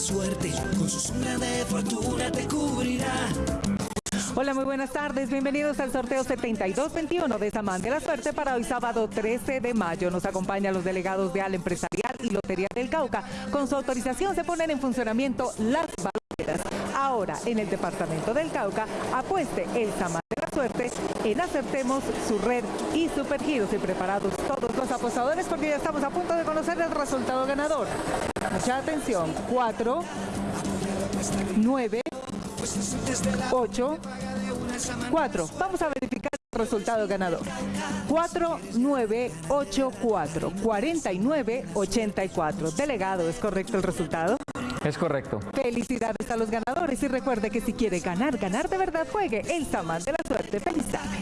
suerte, con su sombra de fortuna te cubrirá. Hola, muy buenas tardes. Bienvenidos al sorteo 7221 de Samán de la Suerte para hoy sábado 13 de mayo. Nos acompañan los delegados de Al Empresarial y Lotería del Cauca. Con su autorización se ponen en funcionamiento las baloteras. Ahora, en el departamento del Cauca, apueste el Samán de la Suerte en Acertemos, su red y supergiros. Y preparados todos los apostadores porque ya estamos a punto de conocer el resultado ganador. Mucha atención. 4, 9, 8, 4. Vamos a verificar el resultado ganador. 4984, 4984. Delegado, ¿es correcto el resultado? Es correcto. Felicidades a los ganadores y recuerde que si quiere ganar, ganar de verdad, juegue el Samán de la Suerte. Feliz tarde.